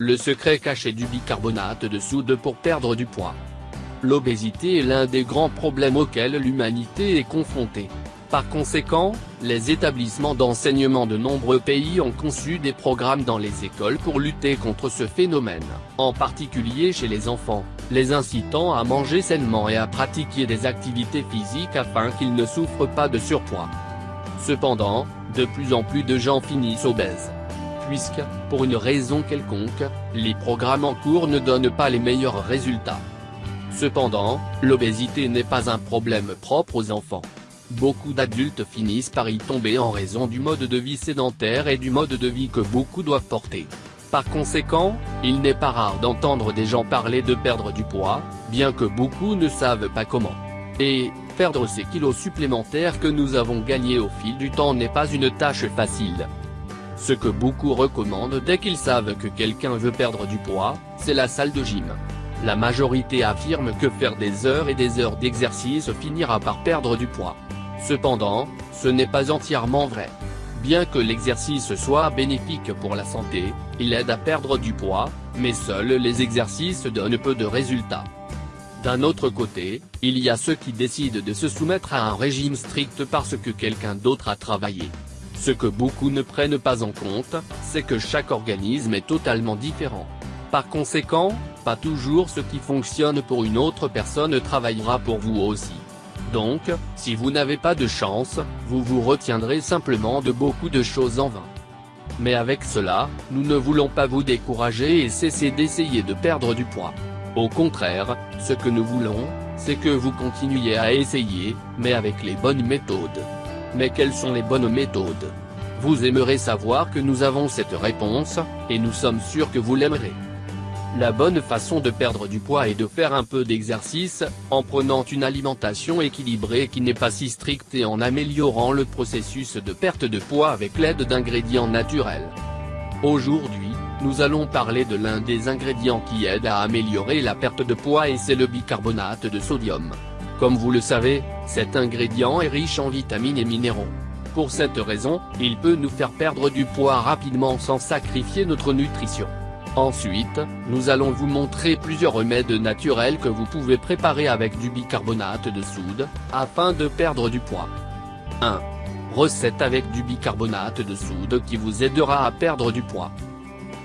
le secret caché du bicarbonate de soude pour perdre du poids. L'obésité est l'un des grands problèmes auxquels l'humanité est confrontée. Par conséquent, les établissements d'enseignement de nombreux pays ont conçu des programmes dans les écoles pour lutter contre ce phénomène, en particulier chez les enfants, les incitant à manger sainement et à pratiquer des activités physiques afin qu'ils ne souffrent pas de surpoids. Cependant, de plus en plus de gens finissent obèses. Puisque, pour une raison quelconque, les programmes en cours ne donnent pas les meilleurs résultats. Cependant, l'obésité n'est pas un problème propre aux enfants. Beaucoup d'adultes finissent par y tomber en raison du mode de vie sédentaire et du mode de vie que beaucoup doivent porter. Par conséquent, il n'est pas rare d'entendre des gens parler de perdre du poids, bien que beaucoup ne savent pas comment. Et, perdre ces kilos supplémentaires que nous avons gagnés au fil du temps n'est pas une tâche facile. Ce que beaucoup recommandent dès qu'ils savent que quelqu'un veut perdre du poids, c'est la salle de gym. La majorité affirme que faire des heures et des heures d'exercice finira par perdre du poids. Cependant, ce n'est pas entièrement vrai. Bien que l'exercice soit bénéfique pour la santé, il aide à perdre du poids, mais seuls les exercices donnent peu de résultats. D'un autre côté, il y a ceux qui décident de se soumettre à un régime strict parce que quelqu'un d'autre a travaillé. Ce que beaucoup ne prennent pas en compte, c'est que chaque organisme est totalement différent. Par conséquent, pas toujours ce qui fonctionne pour une autre personne travaillera pour vous aussi. Donc, si vous n'avez pas de chance, vous vous retiendrez simplement de beaucoup de choses en vain. Mais avec cela, nous ne voulons pas vous décourager et cesser d'essayer de perdre du poids. Au contraire, ce que nous voulons, c'est que vous continuiez à essayer, mais avec les bonnes méthodes. Mais quelles sont les bonnes méthodes? Vous aimerez savoir que nous avons cette réponse, et nous sommes sûrs que vous l'aimerez. La bonne façon de perdre du poids est de faire un peu d'exercice, en prenant une alimentation équilibrée qui n'est pas si stricte et en améliorant le processus de perte de poids avec l'aide d'ingrédients naturels. Aujourd'hui, nous allons parler de l'un des ingrédients qui aide à améliorer la perte de poids et c'est le bicarbonate de sodium. Comme vous le savez, cet ingrédient est riche en vitamines et minéraux. Pour cette raison, il peut nous faire perdre du poids rapidement sans sacrifier notre nutrition. Ensuite, nous allons vous montrer plusieurs remèdes naturels que vous pouvez préparer avec du bicarbonate de soude, afin de perdre du poids. 1. Recette avec du bicarbonate de soude qui vous aidera à perdre du poids.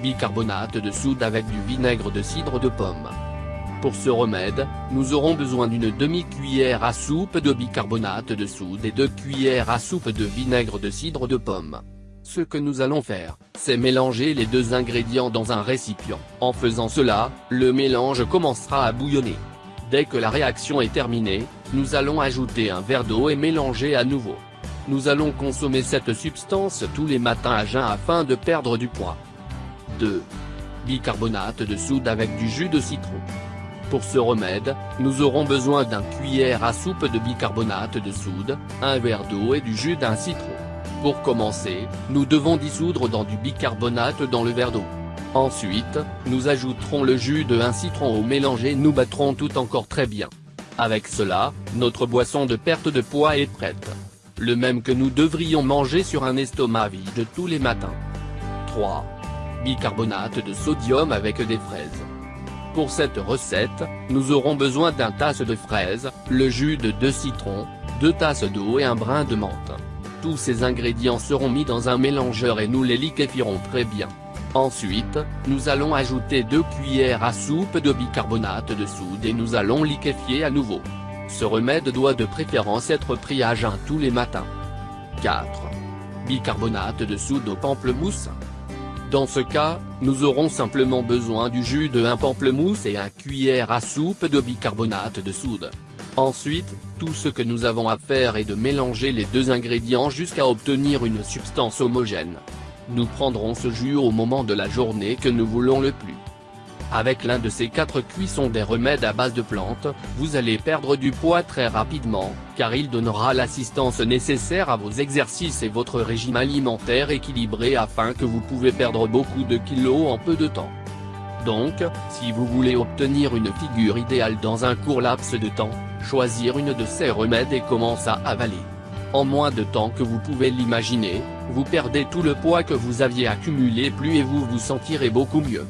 Bicarbonate de soude avec du vinaigre de cidre de pomme. Pour ce remède, nous aurons besoin d'une demi-cuillère à soupe de bicarbonate de soude et deux cuillères à soupe de vinaigre de cidre de pomme. Ce que nous allons faire, c'est mélanger les deux ingrédients dans un récipient. En faisant cela, le mélange commencera à bouillonner. Dès que la réaction est terminée, nous allons ajouter un verre d'eau et mélanger à nouveau. Nous allons consommer cette substance tous les matins à jeun afin de perdre du poids. 2. Bicarbonate de soude avec du jus de citron. Pour ce remède, nous aurons besoin d'un cuillère à soupe de bicarbonate de soude, un verre d'eau et du jus d'un citron. Pour commencer, nous devons dissoudre dans du bicarbonate dans le verre d'eau. Ensuite, nous ajouterons le jus de un citron au mélange et nous battrons tout encore très bien. Avec cela, notre boisson de perte de poids est prête. Le même que nous devrions manger sur un estomac vide tous les matins. 3. Bicarbonate de sodium avec des fraises. Pour cette recette, nous aurons besoin d'un tasse de fraises, le jus de 2 citrons, 2 tasses d'eau et un brin de menthe. Tous ces ingrédients seront mis dans un mélangeur et nous les liquéfierons très bien. Ensuite, nous allons ajouter 2 cuillères à soupe de bicarbonate de soude et nous allons liquéfier à nouveau. Ce remède doit de préférence être pris à jeun tous les matins. 4. Bicarbonate de soude au pamplemousse. Dans ce cas, nous aurons simplement besoin du jus de un pamplemousse et un cuillère à soupe de bicarbonate de soude. Ensuite, tout ce que nous avons à faire est de mélanger les deux ingrédients jusqu'à obtenir une substance homogène. Nous prendrons ce jus au moment de la journée que nous voulons le plus. Avec l'un de ces quatre cuissons des remèdes à base de plantes, vous allez perdre du poids très rapidement, car il donnera l'assistance nécessaire à vos exercices et votre régime alimentaire équilibré afin que vous pouvez perdre beaucoup de kilos en peu de temps. Donc, si vous voulez obtenir une figure idéale dans un court laps de temps, choisir une de ces remèdes et commence à avaler. En moins de temps que vous pouvez l'imaginer, vous perdez tout le poids que vous aviez accumulé plus et vous vous sentirez beaucoup mieux.